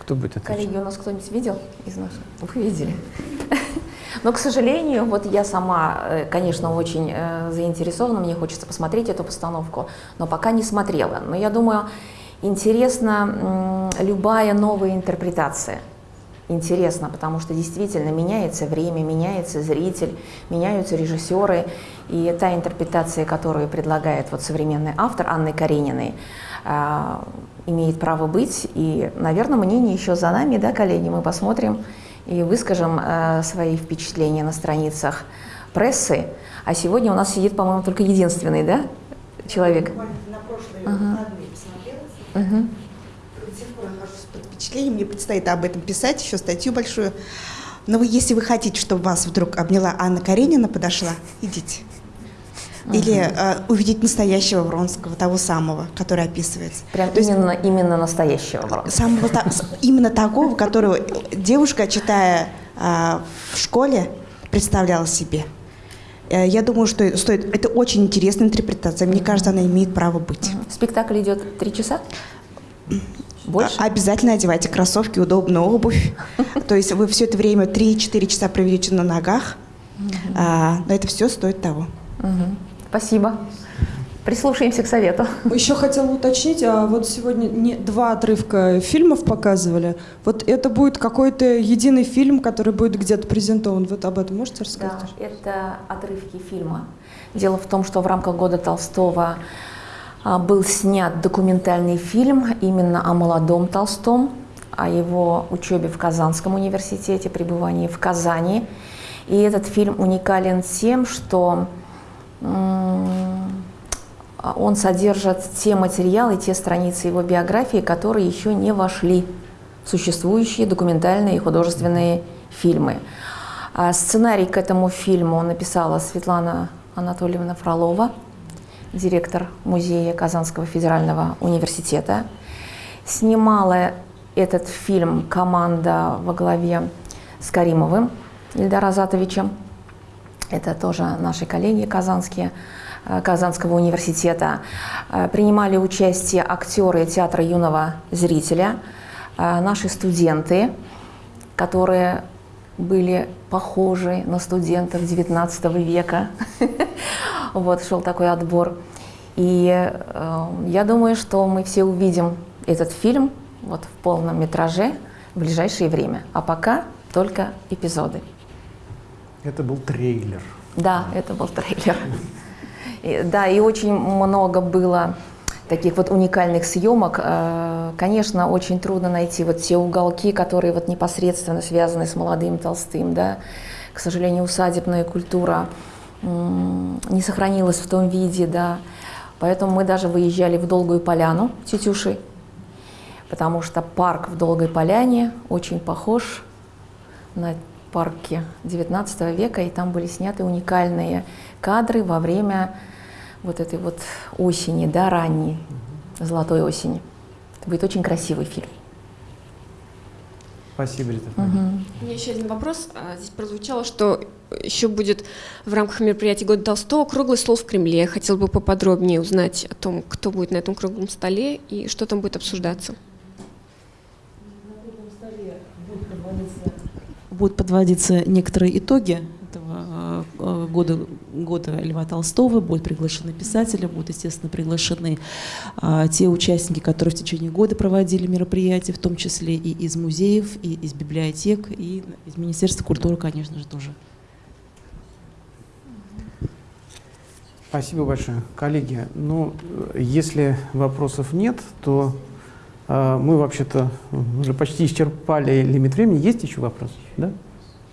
Кто будет отвечать? Коллеги, у нас кто-нибудь видел из наших? Вы видели? *laughs* Но, к сожалению, вот я сама, э, конечно, очень э, заинтересована, мне хочется посмотреть эту постановку, но пока не смотрела. Но я думаю, интересна любая новая интерпретация. Интересно, потому что действительно меняется время, меняется зритель, меняются режиссеры. И та интерпретация, которую предлагает вот современный автор Анны Карениной, имеет право быть. И, наверное, мнение еще за нами, да, коллеги, мы посмотрим и выскажем э, свои впечатления на страницах прессы. А сегодня у нас сидит, по-моему, только единственный, да, человек? На прошлые ага. посмотрела. Угу. До сих пор нахожусь под впечатление. Мне предстоит об этом писать, еще статью большую. Но вы, если вы хотите, чтобы вас вдруг обняла Анна Каренина, подошла, идите. Или э, увидеть настоящего Вронского, того самого, который описывается. Прям именно, именно настоящего Вронского. Самого, та- именно такого, которого девушка, читая э, в школе, представляла себе. Э, Я думаю, что стоит. Это очень интересная интерпретация. Мне кажется, она имеет право быть. Спектакль идет три часа? Больше? А- Обязательно одевайте кроссовки, удобную обувь. *laughs* То есть вы все это время 3-4 часа проведете на ногах. А, Но это все стоит того. Спасибо. Прислушаемся к совету. Еще хотела уточнить, а вот сегодня не, два отрывка фильмов показывали. Вот это будет какой-то единый фильм, который будет где-то презентован. Вот об этом можете рассказать? Да, это отрывки фильма. Дело в том, что в рамках года Толстого а, был снят документальный фильм именно о молодом Толстом, о его учебе в Казанском университете, пребывании в Казани. И этот фильм уникален тем, что он содержит те материалы, те страницы его биографии, которые еще не вошли в существующие документальные и художественные фильмы. А Сценарий к этому фильму написала Светлана Анатольевна Фролова, директор музея Казанского федерального университета. Снимала этот фильм команда во главе с Каримовым Ильдар Азатовичем. Это тоже наши коллеги казанские, э, Казанского университета. Э, Принимали участие актеры театра юного зрителя, э, наши студенты, которые были похожи на студентов XIX века. *laughs* Вот шел такой отбор. И я думаю, что мы все увидим этот фильм вот в полном метраже в ближайшее время. А пока только эпизоды. Это был трейлер. Да, это был трейлер. И, да, и очень много было таких вот уникальных съемок. Э, Конечно, очень трудно найти вот те уголки, которые вот непосредственно связаны с молодым Толстым, да. К сожалению, усадебная культура не сохранилась в том виде, да. Поэтому мы даже выезжали в Долгую Поляну Тетюши, потому что парк в Долгой Поляне очень похож на парке XIX века, и там были сняты уникальные кадры во время вот этой вот осени, да, ранней, золотой осени. Это будет очень красивый фильм. Спасибо, Рита. Мгм. У меня еще один вопрос. А, Здесь прозвучало, что еще будет в рамках мероприятия Года Толстого круглый стол в Кремле. Я хотела бы поподробнее узнать о том, кто будет на этом круглом столе и что там будет обсуждаться. Будут подводиться некоторые итоги этого э, года, года Льва Толстого, будут приглашены писатели, будут, естественно, приглашены а, те участники, которые в течение года проводили мероприятия, в том числе и из музеев, и из библиотек, и из Министерства культуры, конечно же, тоже. Спасибо большое. Коллеги, ну, э, если вопросов нет, то э, мы вообще-то уже почти исчерпали лимит времени. Есть еще вопросы? Да?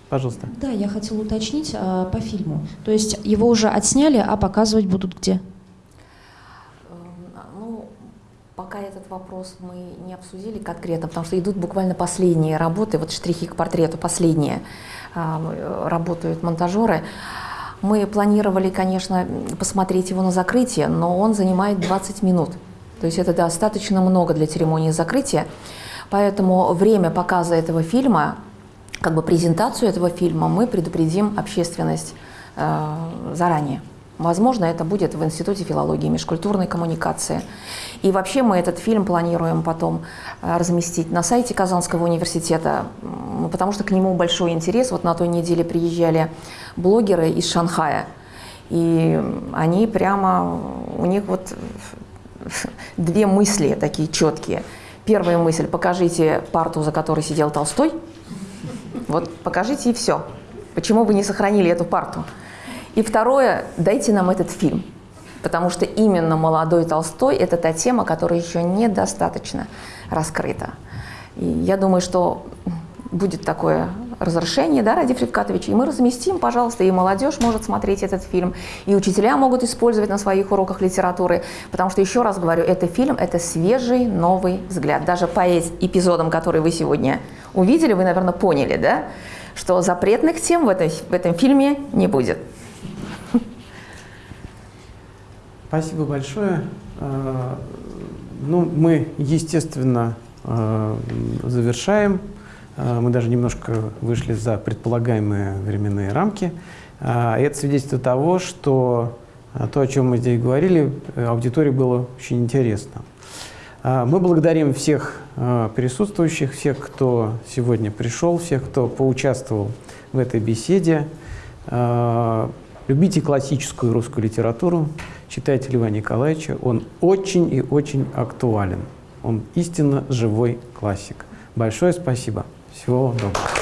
Пожалуйста. Да, я хотела уточнить а, по фильму. То есть его уже отсняли, а показывать будут где? Ну, пока этот вопрос мы не обсудили конкретно, потому что идут буквально последние работы, вот штрихи к портрету последние а, работают монтажеры. Мы планировали, конечно, посмотреть его на закрытие, но он занимает 20 минут. То есть это достаточно много для церемонии закрытия. Поэтому время показа этого фильма, как бы презентацию этого фильма, мы предупредим общественность э, заранее. Возможно, это будет в Институте филологии и межкультурной коммуникации. И вообще мы этот фильм планируем потом э, разместить на сайте Казанского университета, потому что к нему большой интерес. Вот на той неделе приезжали блогеры из Шанхая, и они прямо, у них вот *laughs* две мысли такие четкие. Первая мысль – покажите парту, за которой сидел Толстой. Вот покажите и все. Почему вы не сохранили эту парту? И второе – дайте нам этот фильм. Потому что именно молодой Толстой – это та тема, которая еще недостаточно раскрыта. И я думаю, что будет такое разрешение, да, Ради Фредкатович, и мы разместим, пожалуйста, и молодежь может смотреть этот фильм, и учителя могут использовать на своих уроках литературы, потому что, еще раз говорю, это фильм, это свежий, новый взгляд. Даже по эпизодам, которые вы сегодня увидели, вы, наверное, поняли, да, что запретных тем в, этой, в этом фильме не будет. Спасибо большое. Ну, мы, естественно, завершаем. Мы даже немножко вышли за предполагаемые временные рамки. Это свидетельство того, что то, о чем мы здесь говорили, аудитории было очень интересно. Мы благодарим всех присутствующих, всех, кто сегодня пришел, всех, кто поучаствовал в этой беседе. Любите классическую русскую литературу, читайте Льва Николаевича. Он очень и очень актуален. Он истинно живой классик. Большое спасибо. Всего доброго.